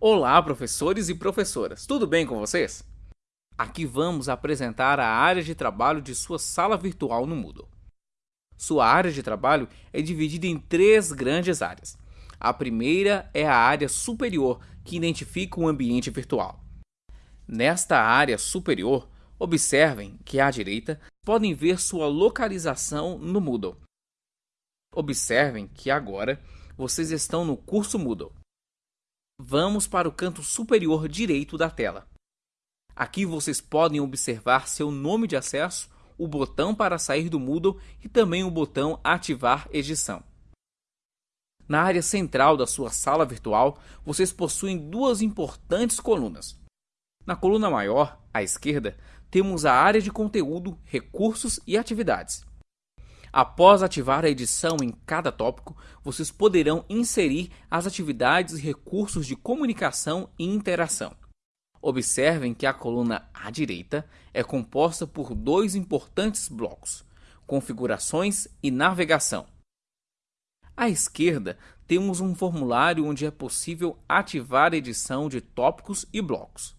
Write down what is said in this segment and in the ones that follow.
Olá, professores e professoras, tudo bem com vocês? Aqui vamos apresentar a área de trabalho de sua sala virtual no Moodle. Sua área de trabalho é dividida em três grandes áreas. A primeira é a área superior, que identifica o ambiente virtual. Nesta área superior, observem que à direita podem ver sua localização no Moodle. Observem que agora vocês estão no curso Moodle. Vamos para o canto superior direito da tela. Aqui vocês podem observar seu nome de acesso, o botão para sair do Moodle e também o botão Ativar Edição. Na área central da sua sala virtual, vocês possuem duas importantes colunas. Na coluna maior, à esquerda, temos a área de conteúdo, recursos e atividades. Após ativar a edição em cada tópico, vocês poderão inserir as atividades e recursos de comunicação e interação. Observem que a coluna à direita é composta por dois importantes blocos: configurações e navegação. À esquerda, temos um formulário onde é possível ativar a edição de tópicos e blocos.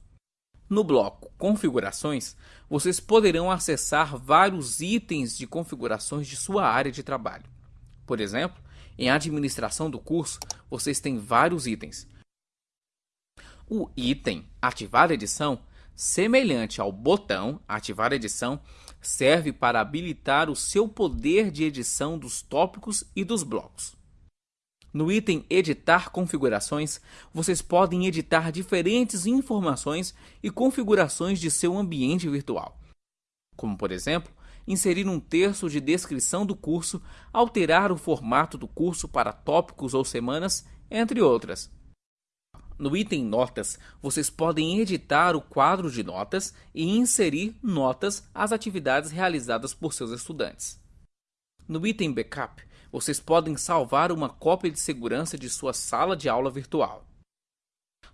No bloco Configurações, vocês poderão acessar vários itens de configurações de sua área de trabalho. Por exemplo, em administração do curso, vocês têm vários itens. O item Ativar edição, semelhante ao botão Ativar edição, serve para habilitar o seu poder de edição dos tópicos e dos blocos. No item Editar configurações, vocês podem editar diferentes informações e configurações de seu ambiente virtual. Como, por exemplo, inserir um texto de descrição do curso, alterar o formato do curso para tópicos ou semanas, entre outras. No item Notas, vocês podem editar o quadro de notas e inserir notas às atividades realizadas por seus estudantes. No item Backup, vocês podem salvar uma cópia de segurança de sua sala de aula virtual.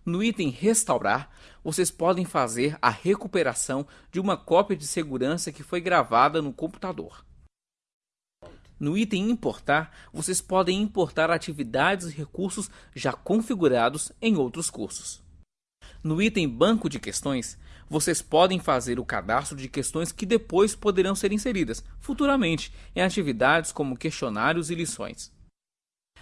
No item Restaurar, vocês podem fazer a recuperação de uma cópia de segurança que foi gravada no computador. No item Importar, vocês podem importar atividades e recursos já configurados em outros cursos. No item Banco de Questões, vocês podem fazer o cadastro de questões que depois poderão ser inseridas futuramente em atividades como questionários e lições.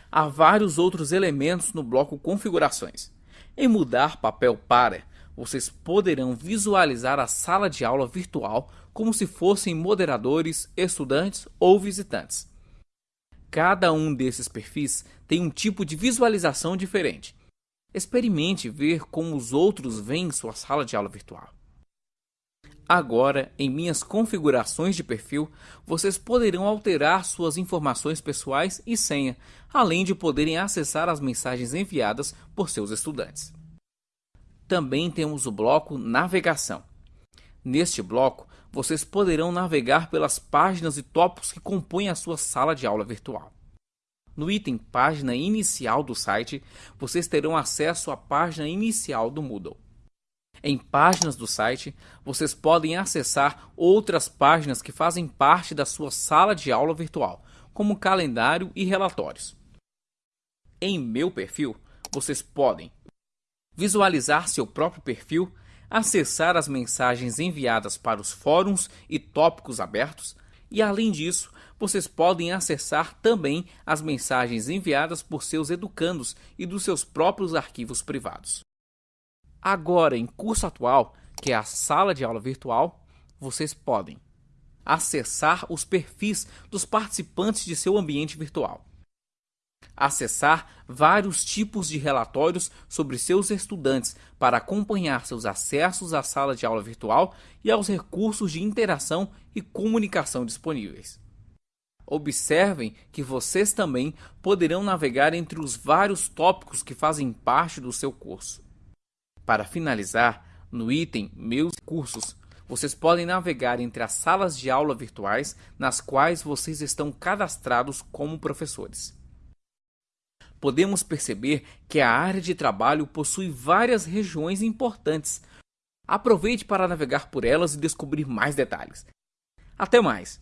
Há vários outros elementos no bloco Configurações. Em mudar papel para, vocês poderão visualizar a sala de aula virtual como se fossem moderadores, estudantes ou visitantes. Cada um desses perfis tem um tipo de visualização diferente Experimente ver como os outros veem sua sala de aula virtual. Agora, em minhas configurações de perfil, vocês poderão alterar suas informações pessoais e senha, além de poderem acessar as mensagens enviadas por seus estudantes. Também temos o bloco Navegação. Neste bloco, vocês poderão navegar pelas páginas e tópicos que compõem a sua sala de aula virtual. No item Página Inicial do site, vocês terão acesso à página inicial do Moodle. Em páginas do site, vocês podem acessar outras páginas que fazem parte da sua sala de aula virtual, como calendário e relatórios. Em Meu Perfil, vocês podem visualizar seu próprio perfil, acessar as mensagens enviadas para os fóruns e tópicos abertos, e além disso, vocês podem acessar também as mensagens enviadas por seus educandos e dos seus próprios arquivos privados. Agora, em curso atual, que é a sala de aula virtual, vocês podem acessar os perfis dos participantes de seu ambiente virtual, acessar vários tipos de relatórios sobre seus estudantes para acompanhar seus acessos à sala de aula virtual e aos recursos de interação e comunicação disponíveis. Observem que vocês também poderão navegar entre os vários tópicos que fazem parte do seu curso. Para finalizar, no item Meus cursos, vocês podem navegar entre as salas de aula virtuais nas quais vocês estão cadastrados como professores. Podemos perceber que a área de trabalho possui várias regiões importantes. Aproveite para navegar por elas e descobrir mais detalhes. Até mais!